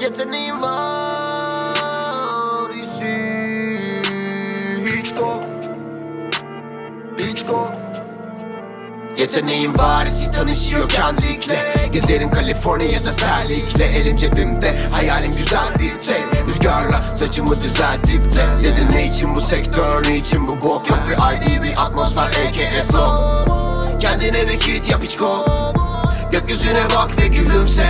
Yeteneğim var isi Hiç go Hiç go Yeteneğim var isi tanışıyor kendlikle Gezerim Kaliforniya'da terlikle. Elim cebimde hayalim güzel bir tek. Rüzgarla saçımı düzeltip de. Dedin ne için bu sektör ne için bu bok? Yok bir ID bir atmosfer aka slow Kendine bir kit yap hiç go Gökyüzüne bak ve gülümse.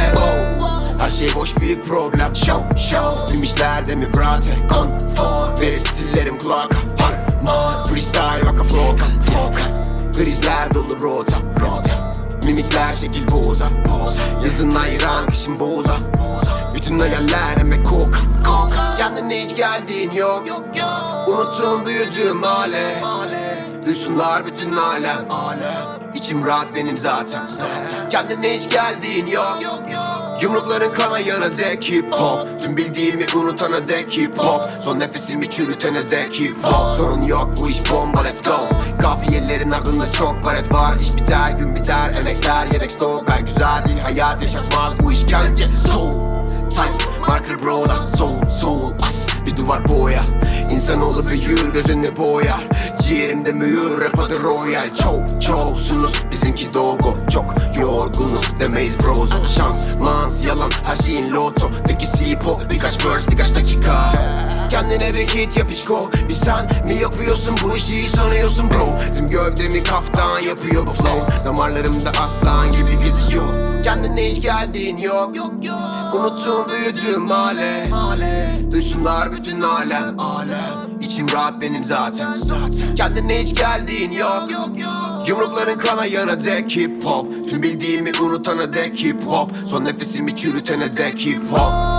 Her şey boş büyük problem. Show show Bilmişler mi brate Konfor. Verir stillerim kulaka Harman. Freestyle vaka floka Floka. Krizler dolu rota Rota. Mimikler şekil boza Boza. Yazın ayıran kışın boza Boza. Bütün hayaller emek koka Koka. Kendine hiç geldiğin yok. Yok yok. Unuttum büyüdüğüm hale. Duysunlar bütün alem. Alem. İçim rahat benim zaten Zaten. Kendine hiç geldiğin yok. Yok yok Yumrukların kanayana dek hip hop. Tüm bildiğimi unutana dek hip hop. Son nefesimi çürütene dek hip hop. Sorun yok bu iş bomba let's go. Kafiyelerin ardında çok baret var. İş biter gün biter emekler yedek stok. Ver güzel değil hayat yaşatmaz bu işkence. Soul Type marker broda. Soul soul as bir duvar boya. İnsanoğlu büyür gözünü boyar Ciğerimde mühür rap adı royal. Çok çoksunuz bizimki dogo. Çok yorgunuz demeyiz brozo Şans mans yalan her şeyin loto. Teki sipo birkaç verse birkaç dakika. Kendine bir hit yap hiç go Bir sen mi yapıyorsun? Bu işi sanıyorsun bro. Tüm gövdemi kaftan yapıyor bu flow. Damarlarımda aslan gibi geziyor. Kendine hiç geldiğin yok. Yok yok. Unuttum büyüdüğüm hale. Duysunlar bütün alem Alem İçim rahat benim zaten. Kendine hiç geldiğin yok. Yok yok Yumrukların kanayana dek hip hop. Tüm bildiğimi unutana dek hip hop. Son nefesimi çürütene dek hip hop